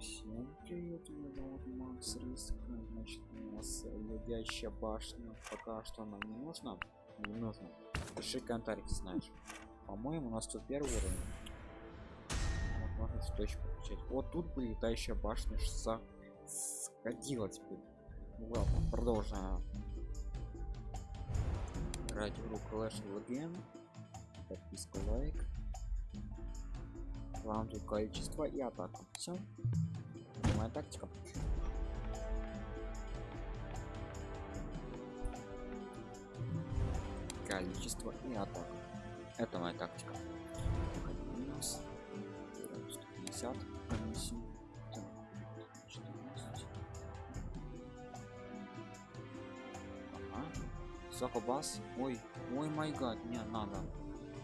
Всем привет, меня зовут Макс Риск. Значит, у нас ледящая башня. Пока что нам не нужно. Не нужно. Пиши комментарий, знаешь. По-моему, у нас тут первый уровень. Вот можно точку включать. Вот тут бы летающая башня что сходилась бы. Ну ладно, продолжаем. Играть в игру Clash Legend. Подписка лайк. Вам количество и атака. Все. Моя тактика. Количество и атака. Это моя тактика. Минус 150 комиссию. Так, 14. Ага. Сокобас. Ой, ой май гад, не надо.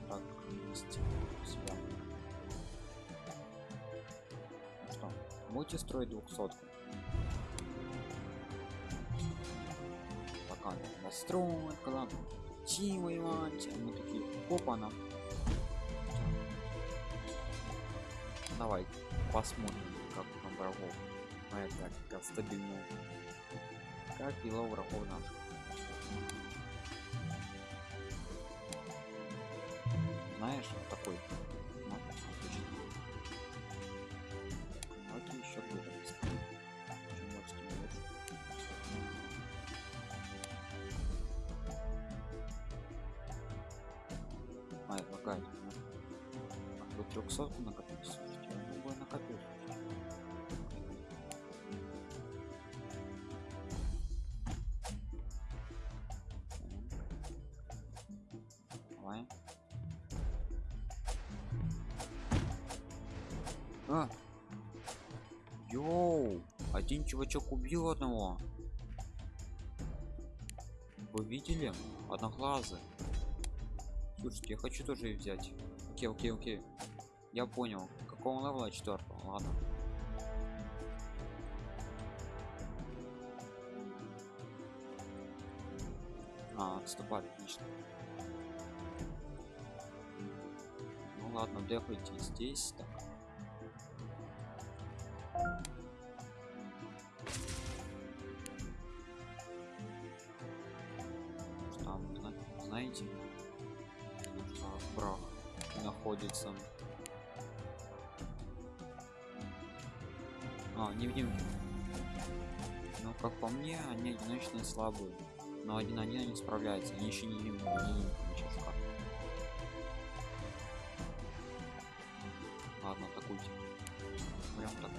Так, есть себя. Будете строить 200 пока настроить когда идти воевать а мы такие опа на давай посмотрим как там врагов. Моя тактика стабильная как дела врагов наших? Знаешь вот такой А, лагает. А тут 300 накопить, слушайте, я могу накопить. Давай. А! Йоу! Один чувачок убил одного. Вы видели? Одноглазый. Слушайте, я хочу тоже взять. Окей, окей, окей. Я понял. Какого level а четвертого? Ладно. А, отступать, отлично. Ну ладно, дефайте здесь. Так. Находится а невидимки ну как по мне они одиночные слабые. Но один на один они справляются. Они еще не не- не- сейчас как. ладно атакуйте. Прям так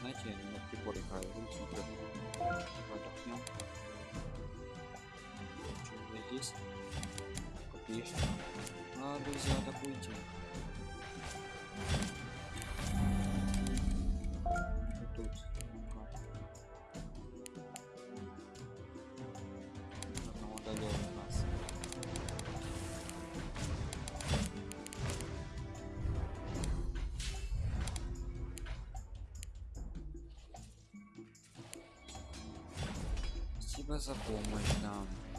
знаете я на приборе играю. Смотрю отдохнем Здесь копеечка а друзья атакуйте Вот тут. Одного одолел у нас. Спасибо за помощь, да.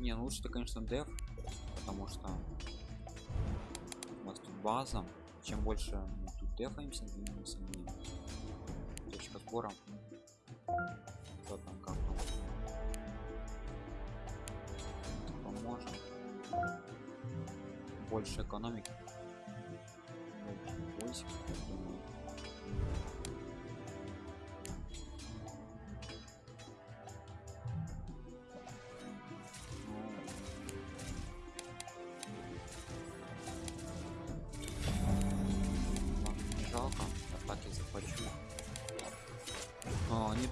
Не, ну лучше, конечно, деф, потому что у нас тут база. Чем больше мы тут дефаемся, тем сильнее. Точка сбора. Что там, как? Поможем. Больше экономики. Больше.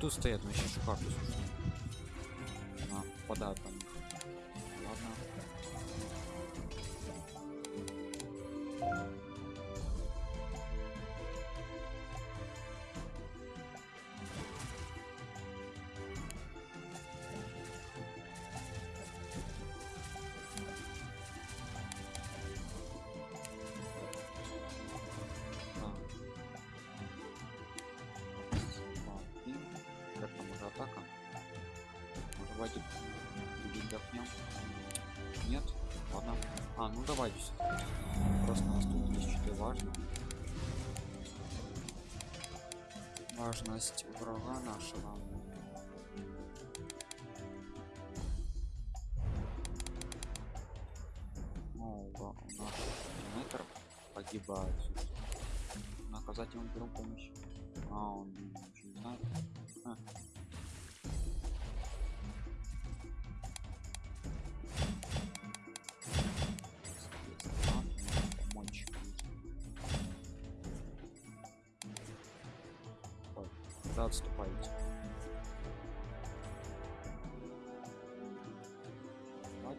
Тут стоят, вообще шикарно, слушай. А, попадают по А, ну всё-таки. Просто у нас тут есть что-то важное. Важность врага нашего. О, ура, наш метр погибает. Наказать ему беру помощь. А, он не знает.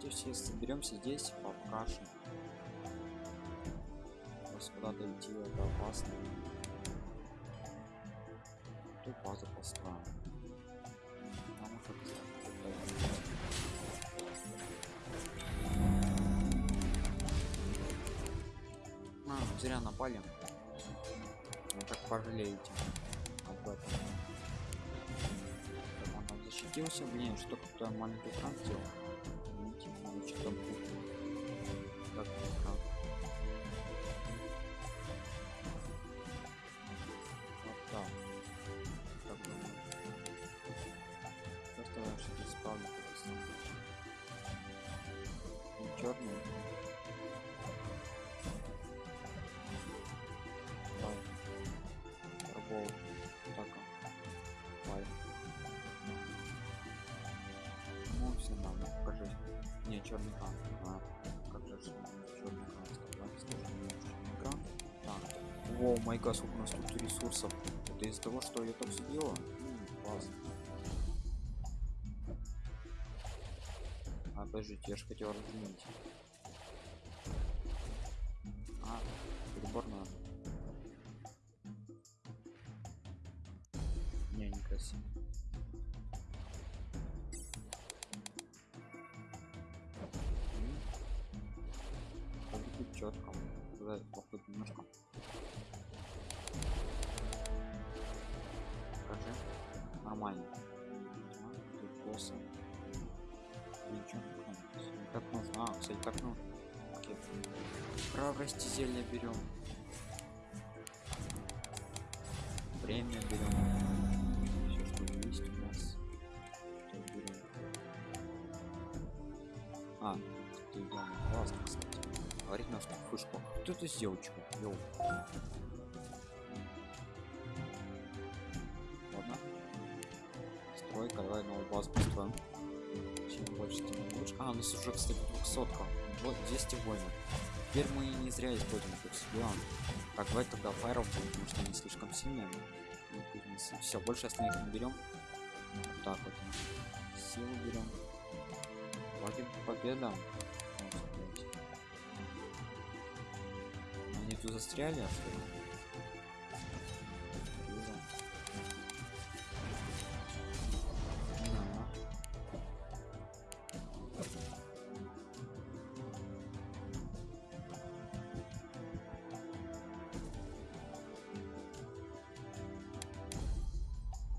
Давайте все соберемся здесь, покажем. Просто куда-то идти это опасно. Тут базу тут А, зря напали. Вы так пожалеете об этом. Так, он там защитился, блин, что кто маленький экран сделал. Не, черный экран. А, как же черный экран? Давай, черный экран. Так. Воу, май сколько у нас тут ресурсов. Это из-за того, что я так все делаю? М, классно. А, подождите, я же хотел разделить. Туда походу немножко. Покажи. Нормально. Босса. Ничего не. Ну, Так нужно. А, кстати, так нужно. Окей. Храбрости зелья берем. Время берем. Все, что есть у нас. Берем. А, ты классно, кстати. Говорит на вспышку. Кто это сделал, чего? Йоу. Ладно. Стройка, давай новую базу построим. Чем больше, тем лучше. А, у нас уже, кстати, 200 Вот 200 воинов. Теперь мы не зря используем тут себя. Так, давай тогда файров, потому что они слишком сильные. Все, больше остальных не берем. Вот так вот. Силу берем. Вроде победа. Тут застряли, а.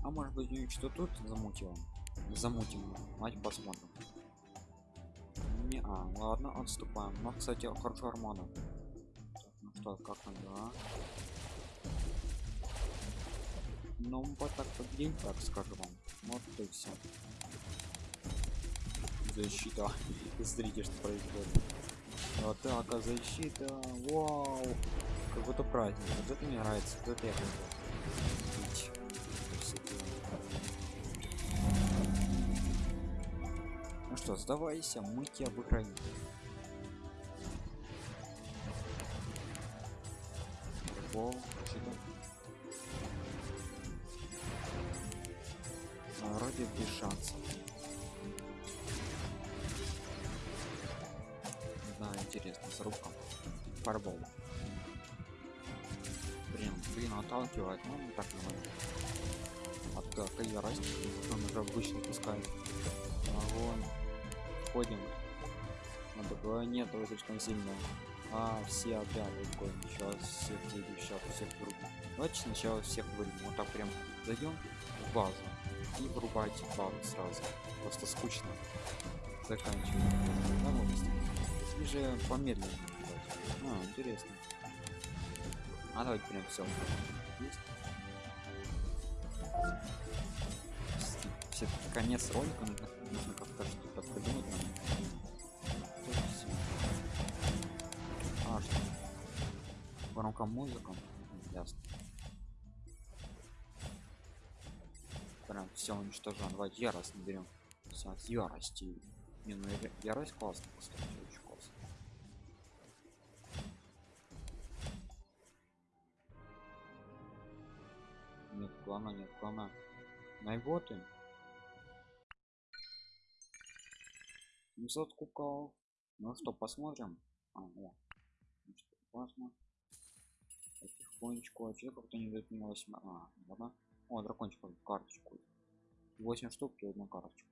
А может быть что тут замутил? Замутим, мать посмотрим. Не, а, ладно, отступаем. Но, кстати, хорошо армона. Так, что, как дела? Ну, вот так победим, так скажу вам. Вот и все. Защита. Смотрите, что происходит. Атака, защита. Вау. Как будто праздник. Вот это мне нравится. Вот это я. Красота. Ну что, сдавайся, мы тебя обыграем. О, защита. А, Вроде без шансов. Да, интересно, зарубка. Фарбол. Блин, блин, отталкивает, ну не так нормально. От какая разница, он уже обычно пускает. Огонь. Входим. Надо было нет, вы слишком сильно. А, все отряды такой, сейчас всех деду, сейчас всех вырубим. Давайте сначала всех вырубим. Вот так прям зайдем в базу и вырубайте базу сразу. Просто скучно. Заканчиваем. Вот, Или же помедленнее? А, интересно. А давайте прям все. Все конец ролика нужно, как-то что-то придумать. Громко музыка. Ясно. Прям все уничтожен. Давайте ярость наберем. Все, с ярости. Не, ну ярость классно, кстати, очень классно. Нет плана, нет плана. Найботы. 700 кубков. Ну что, посмотрим. А, о. Значит, классно. Потихонечку. А что как-то не дает мне 8. А, ладно. О, дракончик карточку. 8 штук и одну карточку.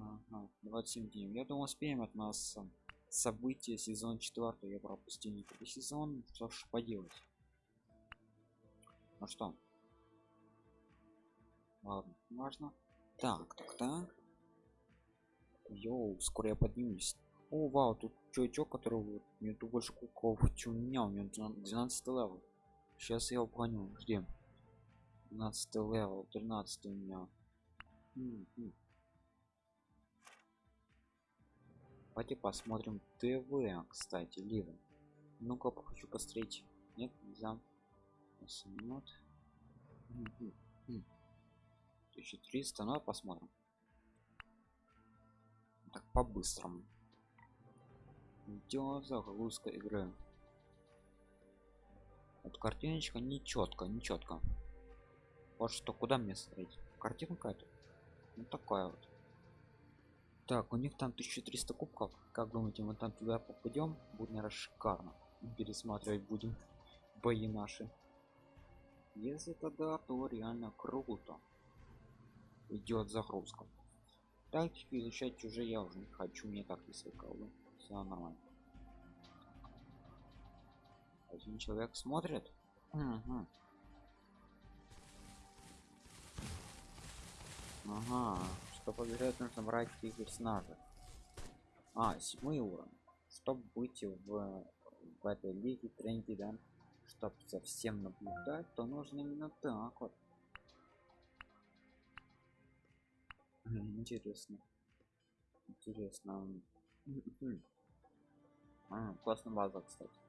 Ага, 27 дней. Я думаю, успеем от нас события сезон 4. Я пропустил никакой сезон. Что ж поделать. Ну что? Ладно, важно. Так, так, так. Йоу, скоро я поднимусь. О, вау, тут чувачок, который вот, мне тут больше кубков, чем у меня, у него 12 level. Сейчас я обгоню, жди. 12 level, 13 у меня. М -м. Давайте посмотрим ТВ, кстати, Ливен. Ну-ка, хочу посмотреть. Нет, нельзя. 8 минут. 1300, ну посмотрим. Так, по-быстрому. Идет загрузка игры. Вот картиночка не четко, не четко. Вот что, куда мне смотреть? Картинка это? Ну такая вот. Так, у них там 1300 кубков. Как думаете, мы там туда попадем? Будет, наверное, шикарно. Пересматривать будем бои наши. Если тогда, то реально круто. Идет загрузка. Тактику изучать уже я уже не хочу, мне так не свыкал. Все нормально. Один человек смотрит. Угу. Ага, что побежать нужно брать персонажа. А, седьмой уровень. Чтобы быть в, в этой лиге тренде, да, чтобы совсем наблюдать, то нужно именно так вот. Интересно. Интересно. А, классная база, кстати.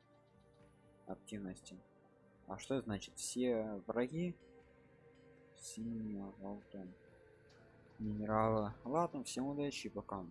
Активности. А что значит? Все враги синего желтым минерала ладно всем удачи пока